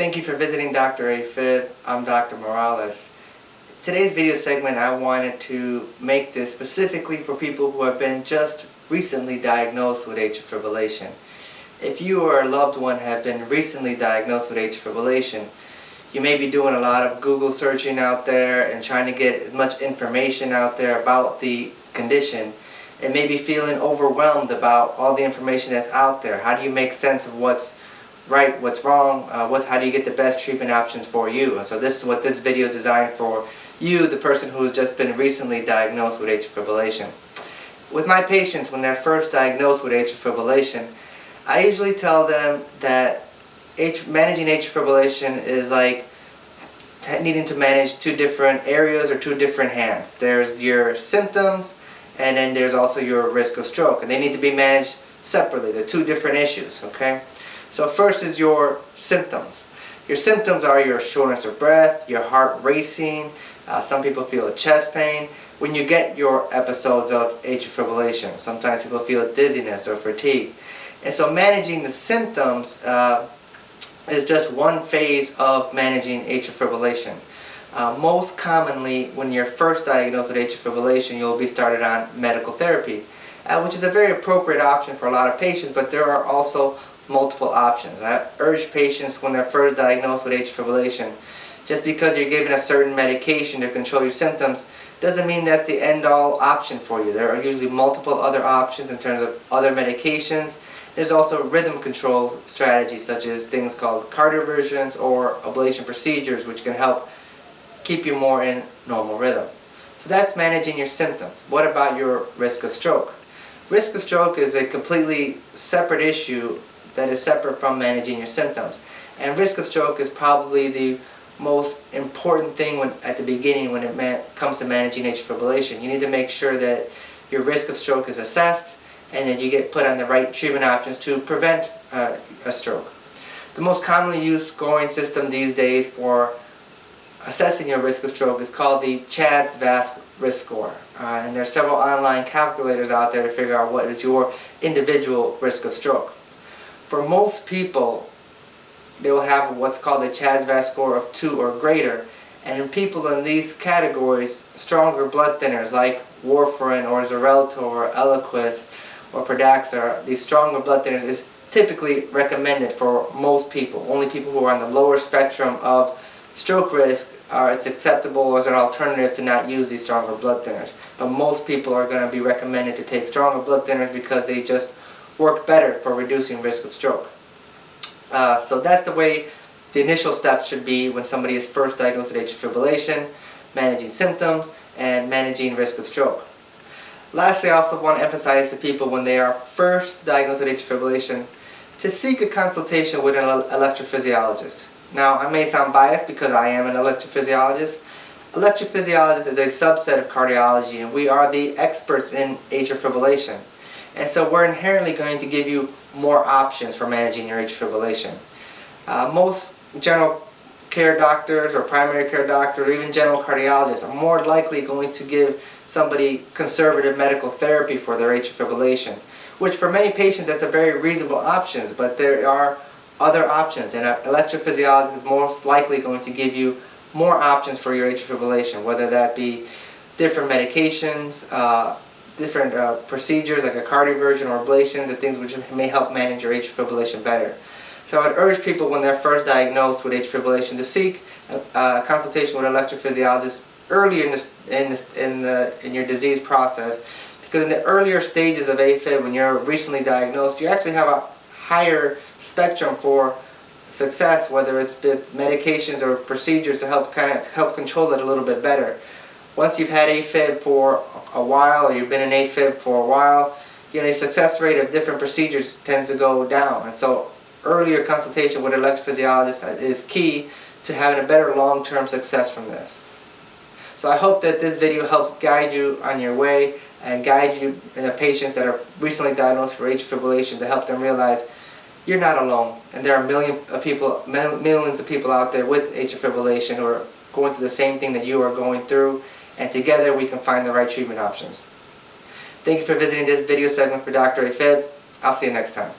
Thank you for visiting Dr. AFib. I'm Dr. Morales. Today's video segment I wanted to make this specifically for people who have been just recently diagnosed with atrial fibrillation. If you or a loved one have been recently diagnosed with atrial fibrillation, you may be doing a lot of Google searching out there and trying to get as much information out there about the condition and maybe feeling overwhelmed about all the information that's out there. How do you make sense of what's right, what's wrong, uh, what, how do you get the best treatment options for you? And so this is what this video is designed for you, the person who has just been recently diagnosed with atrial fibrillation. With my patients, when they're first diagnosed with atrial fibrillation, I usually tell them that managing atrial fibrillation is like needing to manage two different areas or two different hands. There's your symptoms and then there's also your risk of stroke and they need to be managed separately. They're two different issues, okay? So first is your symptoms. Your symptoms are your shortness of breath, your heart racing, uh, some people feel a chest pain. When you get your episodes of atrial fibrillation, sometimes people feel dizziness or fatigue. And so managing the symptoms uh, is just one phase of managing atrial fibrillation. Uh, most commonly, when you're first diagnosed with atrial fibrillation, you'll be started on medical therapy, uh, which is a very appropriate option for a lot of patients, but there are also multiple options. I urge patients when they're first diagnosed with atrial fibrillation, just because you're given a certain medication to control your symptoms doesn't mean that's the end-all option for you. There are usually multiple other options in terms of other medications. There's also rhythm control strategies such as things called cardioversions or ablation procedures which can help keep you more in normal rhythm. So that's managing your symptoms. What about your risk of stroke? Risk of stroke is a completely separate issue that is separate from managing your symptoms. And risk of stroke is probably the most important thing when, at the beginning when it comes to managing atrial fibrillation. You need to make sure that your risk of stroke is assessed and that you get put on the right treatment options to prevent uh, a stroke. The most commonly used scoring system these days for assessing your risk of stroke is called the CHADS VASC risk score. Uh, and there are several online calculators out there to figure out what is your individual risk of stroke. For most people, they will have what's called a CHADS-VASc score of 2 or greater. And in people in these categories, stronger blood thinners like warfarin or Xarelto or Eliquis or Pradaxa, these stronger blood thinners is typically recommended for most people. Only people who are on the lower spectrum of stroke risk are it's acceptable as an alternative to not use these stronger blood thinners. But most people are going to be recommended to take stronger blood thinners because they just work better for reducing risk of stroke. Uh, so that's the way the initial steps should be when somebody is first diagnosed with atrial fibrillation, managing symptoms, and managing risk of stroke. Lastly, I also want to emphasize to people when they are first diagnosed with atrial fibrillation to seek a consultation with an electrophysiologist. Now, I may sound biased because I am an electrophysiologist. Electrophysiologist is a subset of cardiology and we are the experts in atrial fibrillation. And so we're inherently going to give you more options for managing your atrial fibrillation. Uh, most general care doctors or primary care doctors or even general cardiologists are more likely going to give somebody conservative medical therapy for their atrial fibrillation, which for many patients that's a very reasonable option, but there are other options and an electrophysiologist is most likely going to give you more options for your atrial fibrillation, whether that be different medications, uh, different uh, procedures like a cardioversion or ablations and things which may help manage your atrial fibrillation better. So I would urge people when they're first diagnosed with atrial fibrillation to seek a, a consultation with an electrophysiologist earlier in, this, in, this, in, the, in your disease process because in the earlier stages of AFib when you're recently diagnosed you actually have a higher spectrum for success whether it's with medications or procedures to help kind of help control it a little bit better once you've had AFib for a while or you've been in AFib for a while, you know, the success rate of different procedures tends to go down. And so earlier consultation with an electrophysiologist is key to having a better long-term success from this. So I hope that this video helps guide you on your way and guide you the patients that are recently diagnosed for atrial fibrillation to help them realize you're not alone and there are million of people, millions of people out there with atrial fibrillation who are going through the same thing that you are going through and together we can find the right treatment options. Thank you for visiting this video segment for Dr. AFib. I'll see you next time.